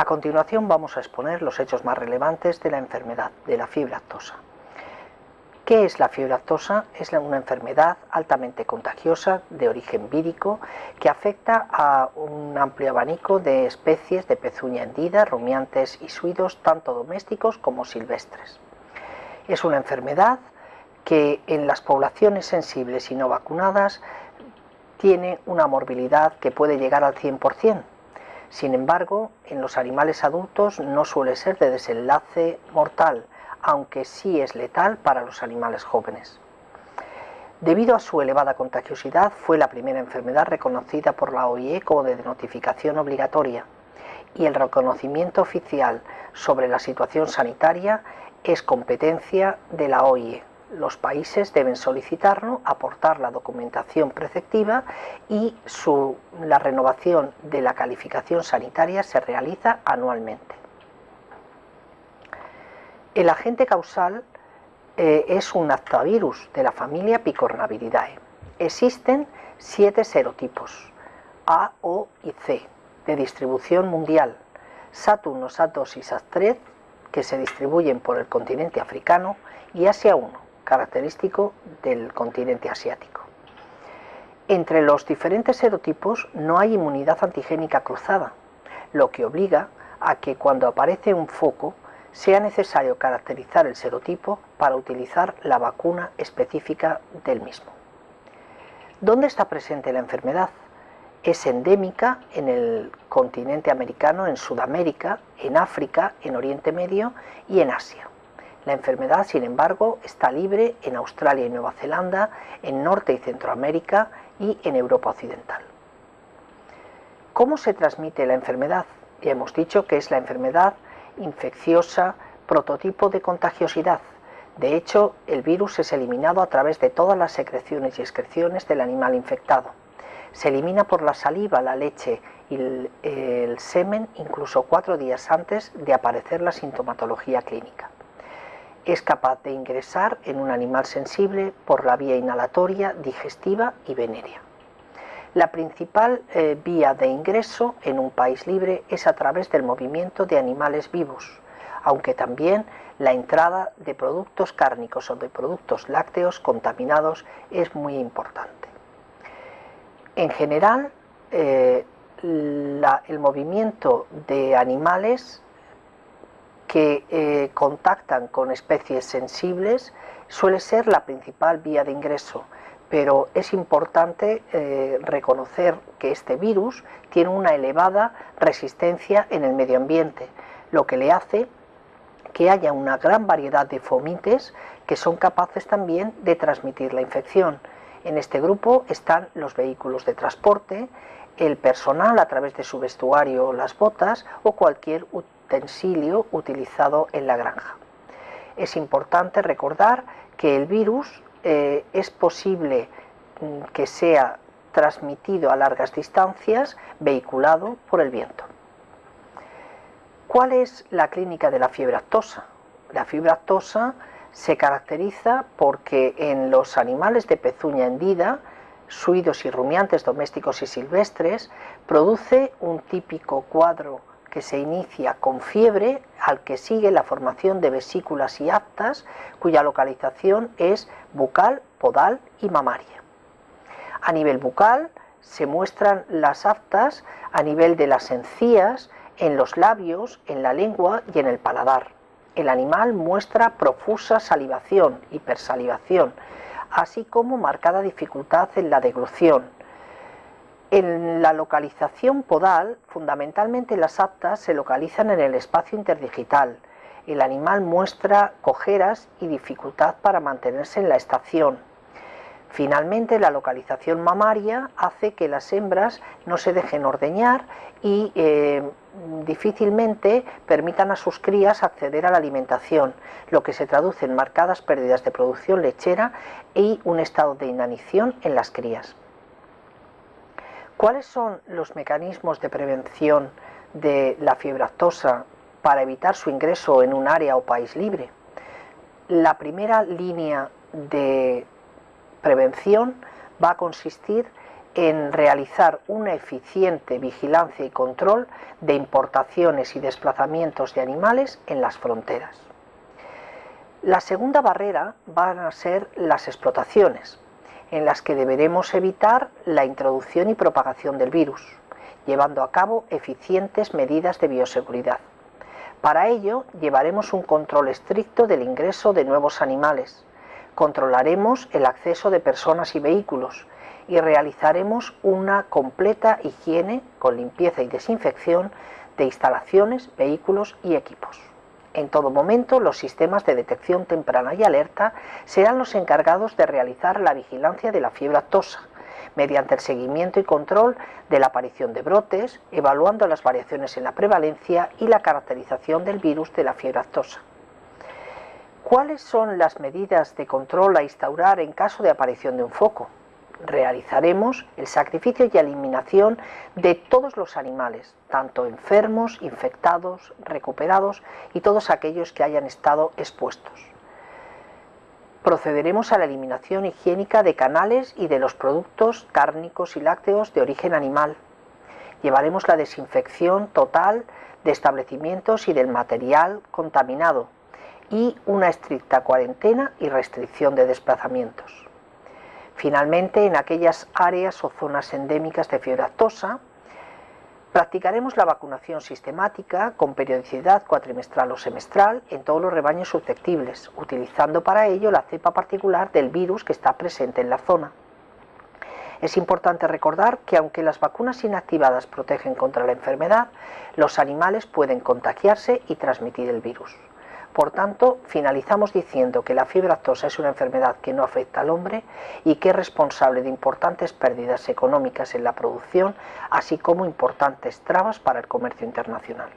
A continuación vamos a exponer los hechos más relevantes de la enfermedad de la fiebre aftosa. ¿Qué es la fiebre aftosa? Es una enfermedad altamente contagiosa de origen vírico que afecta a un amplio abanico de especies de pezuña hendida, rumiantes y suidos, tanto domésticos como silvestres. Es una enfermedad que en las poblaciones sensibles y no vacunadas tiene una morbilidad que puede llegar al 100%. Sin embargo, en los animales adultos no suele ser de desenlace mortal, aunque sí es letal para los animales jóvenes. Debido a su elevada contagiosidad, fue la primera enfermedad reconocida por la OIE como de notificación obligatoria y el reconocimiento oficial sobre la situación sanitaria es competencia de la OIE. Los países deben solicitarlo, aportar la documentación preceptiva y la renovación de la calificación sanitaria se realiza anualmente. El agente causal eh, es un actavirus de la familia Picornaviridae. Existen siete serotipos, A, O y C, de distribución mundial, Saturn, SAT2 y SAT3, que se distribuyen por el continente africano, y Asia 1, característico del continente asiático. Entre los diferentes serotipos no hay inmunidad antigénica cruzada, lo que obliga a que cuando aparece un foco sea necesario caracterizar el serotipo para utilizar la vacuna específica del mismo. ¿Dónde está presente la enfermedad? Es endémica en el continente americano, en Sudamérica, en África, en Oriente Medio y en Asia. La enfermedad, sin embargo, está libre en Australia y Nueva Zelanda, en Norte y Centroamérica y en Europa Occidental. ¿Cómo se transmite la enfermedad? Ya hemos dicho que es la enfermedad infecciosa, prototipo de contagiosidad. De hecho, el virus es eliminado a través de todas las secreciones y excreciones del animal infectado. Se elimina por la saliva, la leche y el, el semen incluso cuatro días antes de aparecer la sintomatología clínica. Es capaz de ingresar en un animal sensible por la vía inhalatoria, digestiva y venérea. La principal eh, vía de ingreso en un país libre es a través del movimiento de animales vivos, aunque también la entrada de productos cárnicos o de productos lácteos contaminados es muy importante. En general, eh, el movimiento de animales que eh, contactan con especies sensibles suele ser la principal vía de ingreso, pero es importante eh, reconocer que este virus tiene una elevada resistencia en el medio ambiente, lo que le hace que haya una gran variedad de fomites que son capaces también de transmitir la infección. En este grupo están los vehículos de transporte, el personal a través de su vestuario, las botas o cualquier utilizado en la granja. Es importante recordar que el virus eh, es posible mm, que sea transmitido a largas distancias vehiculado por el viento. ¿Cuál es la clínica de la fiebre actosa? La fiebre actosa se caracteriza porque en los animales de pezuña hendida, suidos y rumiantes domésticos y silvestres, produce un típico cuadro que se inicia con fiebre, al que sigue la formación de vesículas y aptas, cuya localización es bucal, podal y mamaria. A nivel bucal se muestran las aptas a nivel de las encías, en los labios, en la lengua y en el paladar. El animal muestra profusa salivación, hipersalivación, así como marcada dificultad en la deglución, en la localización podal, fundamentalmente las aptas se localizan en el espacio interdigital. El animal muestra cojeras y dificultad para mantenerse en la estación. Finalmente, la localización mamaria hace que las hembras no se dejen ordeñar y eh, difícilmente permitan a sus crías acceder a la alimentación, lo que se traduce en marcadas pérdidas de producción lechera y un estado de inanición en las crías. ¿Cuáles son los mecanismos de prevención de la fiebre aftosa para evitar su ingreso en un área o país libre? La primera línea de prevención va a consistir en realizar una eficiente vigilancia y control de importaciones y desplazamientos de animales en las fronteras. La segunda barrera van a ser las explotaciones, en las que deberemos evitar la introducción y propagación del virus, llevando a cabo eficientes medidas de bioseguridad. Para ello, llevaremos un control estricto del ingreso de nuevos animales, controlaremos el acceso de personas y vehículos y realizaremos una completa higiene con limpieza y desinfección de instalaciones, vehículos y equipos. En todo momento, los sistemas de detección temprana y alerta serán los encargados de realizar la vigilancia de la fiebre aftosa, mediante el seguimiento y control de la aparición de brotes, evaluando las variaciones en la prevalencia y la caracterización del virus de la fiebre aftosa. ¿Cuáles son las medidas de control a instaurar en caso de aparición de un foco? Realizaremos el sacrificio y eliminación de todos los animales, tanto enfermos, infectados, recuperados y todos aquellos que hayan estado expuestos. Procederemos a la eliminación higiénica de canales y de los productos cárnicos y lácteos de origen animal. Llevaremos la desinfección total de establecimientos y del material contaminado y una estricta cuarentena y restricción de desplazamientos. Finalmente, en aquellas áreas o zonas endémicas de fiebre aftosa, practicaremos la vacunación sistemática con periodicidad cuatrimestral o semestral en todos los rebaños susceptibles, utilizando para ello la cepa particular del virus que está presente en la zona. Es importante recordar que aunque las vacunas inactivadas protegen contra la enfermedad, los animales pueden contagiarse y transmitir el virus. Por tanto, finalizamos diciendo que la fiebre aftosa es una enfermedad que no afecta al hombre y que es responsable de importantes pérdidas económicas en la producción, así como importantes trabas para el comercio internacional.